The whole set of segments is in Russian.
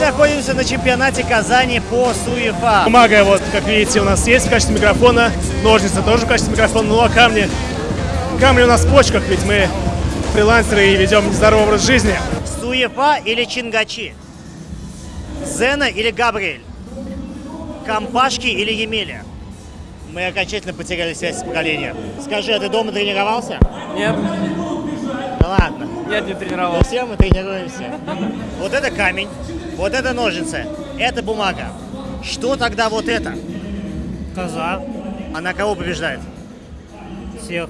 Находимся на чемпионате Казани по СУЕФА. Бумага, вот, как видите, у нас есть в качестве микрофона, ножницы тоже в качестве микрофона, ну а камни, камни у нас в почках, ведь мы фрилансеры и ведем нездоровый образ жизни. СУЕФА или Чингачи? Зена или Габриэль? Компашки или Емеля? Мы окончательно потеряли связь с поколением. Скажи, а ты дома тренировался? Нет, Да ладно. нет, не Да тренировался. все мы тренируемся. Вот это камень, вот это ножницы, это бумага. Что тогда вот это? Коза. Она кого побеждает? Всех.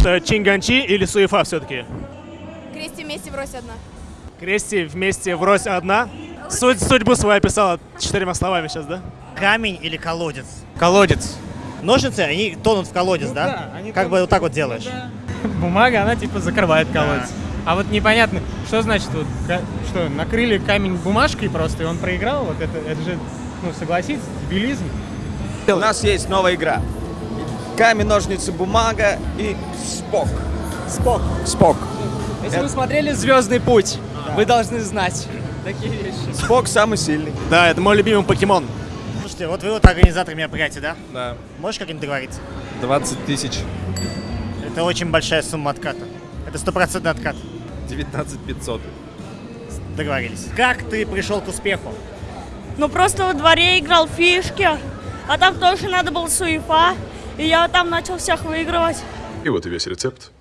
Это Чинганчи или Суефа все-таки? Крести вместе брось одна. Крести вместе врозь одна. Суть, судьбу свою описала четырьмя словами сейчас, да? Камень или колодец? Колодец. Ножницы, они тонут в колодец, да? да, они как тонут. бы вот так вот делаешь. Бумага, она типа закрывает колодец. А вот непонятно, что значит вот, что, накрыли камень бумажкой просто, и он проиграл? Вот это, это же, ну, согласитесь, дебилизм. У нас есть новая игра. Камень, ножницы, бумага и спок. Спок. Спок. Если вы смотрели «Звездный путь», вы должны знать такие вещи. Спок самый сильный. Да, это мой любимый покемон. Слушайте, вот вы вот организатор мероприятия, да? Да, Можешь как-нибудь договориться? 20 тысяч, Это очень большая сумма отката. Это стопроцентный откат. 19 500. Договорились. Как ты пришел к успеху? Ну просто во дворе играл фишки, а там тоже надо было суефа, и я там начал всех выигрывать. И вот и весь рецепт.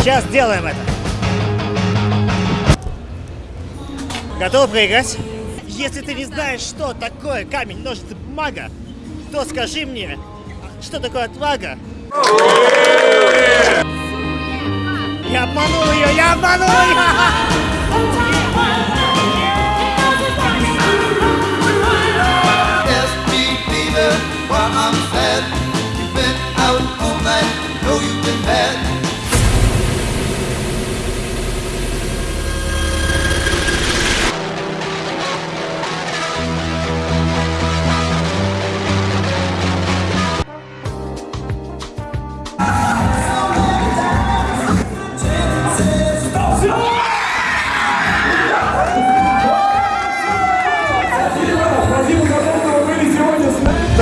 Сейчас сделаем это. Готовы проиграть? Если ты не знаешь, что такое камень, ножницы, бумага, то скажи мне, что такое отвага? yapmanı oluyor, yapmanı oluyor. while I'm.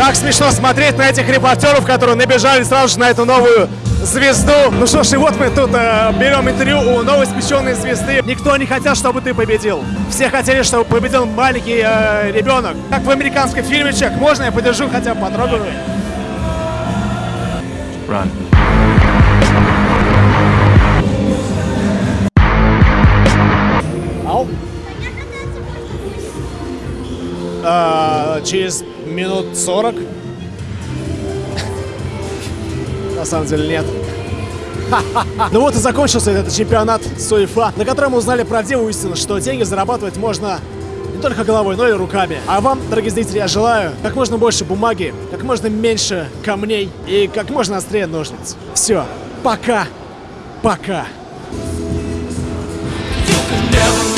Так смешно смотреть на этих репортеров, которые набежали сразу же на эту новую звезду. Ну что ж, и вот мы тут э, берем интервью у новоиспеченной звезды. Никто не хотел, чтобы ты победил. Все хотели, чтобы победил маленький э, ребенок. Как в американском фильме «Чек». Можно я подержу, хотя бы потрогаю? Ау. А, через минут 40. На самом деле нет. Ну вот и закончился этот чемпионат СУЕФА, на котором мы узнали правдивую истину, что деньги зарабатывать можно не только головой, но и руками. А вам, дорогие зрители, я желаю как можно больше бумаги, как можно меньше камней и как можно острее ножниц. Все, пока, пока. You can never